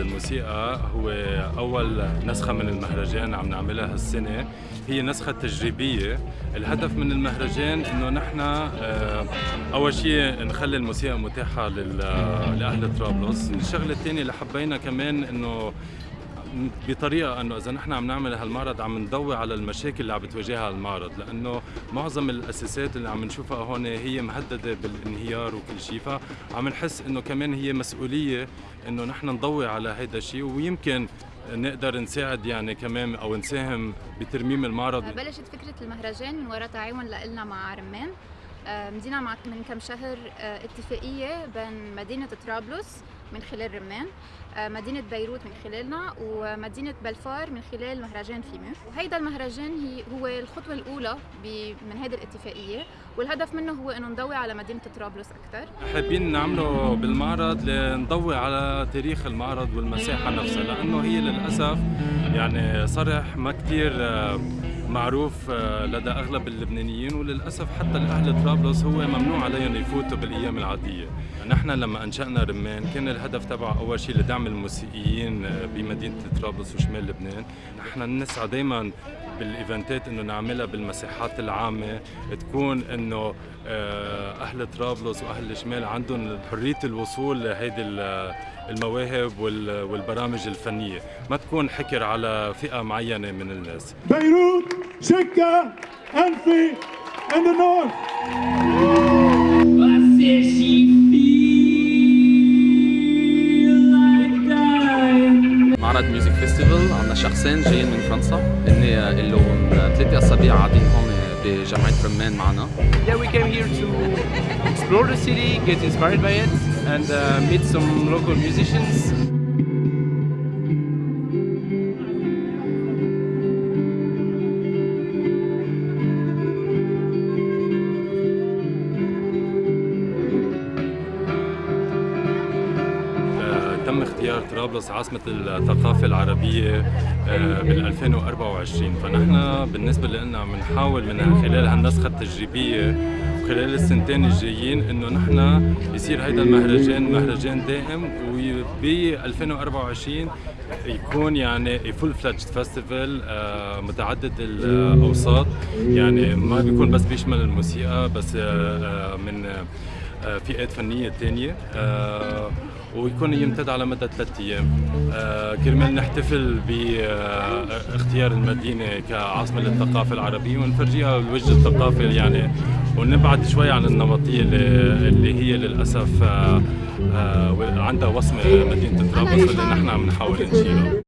الموسيقى هو أول نسخة من المهرجان عم نعملها هالسنة. هي نسخة تجريبية. الهدف من المهرجان إنه نحن آه، أول شيء نخلي الموسيقى متاحة لأهل طرابلس. الشغلة الثانية اللي حبينا كمان إنه بطريقة أنه إذا نحن عم نعمل هالمعرض عم نضوي على المشاكل اللي عم بتواجهها المعرض لأنه معظم الأساسات اللي عم نشوفها هون هي مهدده بالانهيار وكل شيء فعم نحس إنه كمان هي مسؤولية إنه نحن نضوي على هذا الشيء ويمكن نقدر نساعد يعني كمان أو نساهم بترميم المعرض. بلشت فكرة المهرجان من وراء تعاون لنا مع رمان مدينا من كم شهر آه، اتفاقية بين مدينة طرابلس من خلال رمان آه، مدينة بيروت من خلالنا ومدينة بلفار من خلال مهرجان فيمو. وهيدا المهرجان هي هو الخطوة الأولى من هذه الاتفاقية والهدف منه هو إنه نضوي على مدينة طرابلس أكثر حابين نعمله بالمعرض لنضوي على تاريخ المعرض والمساحة نفسها لأنه هي للأسف يعني صرح ما كثير آه، معروف آه، لدى أغلب اللبنانيين وللأسف حتى الاهل طرابلس هو ممنوع عليهم يفوتوا بالأيام العادية، نحن لما أنشأنا رمان كان الهدف تبعه أول شيء لدعم الموسيقيين آه، بمدينة طرابلس وشمال لبنان، نحن نسعى دائما بالايفنتات انه نعملها بالمساحات العامة تكون انه آه، أهل طرابلس واهل الشمال عندهم حرية الوصول لهيدي المواهب والبرامج الفنية. ما تكون حكر على فئة معينة من الناس. بيروت شكا أنفي in the north. فيستيفال عندنا شخصين جايين من فرنسا هن لهم ثلاثة أسابيع قاعدين هون بجامعة رمان معنا. Yeah, we came here to explore the city, get inspired by it, and uh, meet some local musicians. اختيار طرابلس عاصمة الثقافة العربية آه، بال 2024 فنحن بالنسبة لنا عم نحاول من خلال هالنسخة التجريبية وخلال السنتين الجايين إنه نحن يصير هيدا المهرجان مهرجان دائم وب 2024 يكون يعني full-fledged festival متعدد الأوساط. يعني ما بيكون بس بيشمل الموسيقى بس آه، آه، من فئات فنية ثانية ويكون يمتد على مدى ثلاث أيام. آه كرمال نحتفل باختيار المدينة كعاصمة للثقافة العربية ونفرجيها الوجه الثقافي يعني. ونبعد شوي عن النمطية اللي هي للأسف آه آه عندها وصمة مدينة طرابلس واللي نحن عم نحاول نشيلها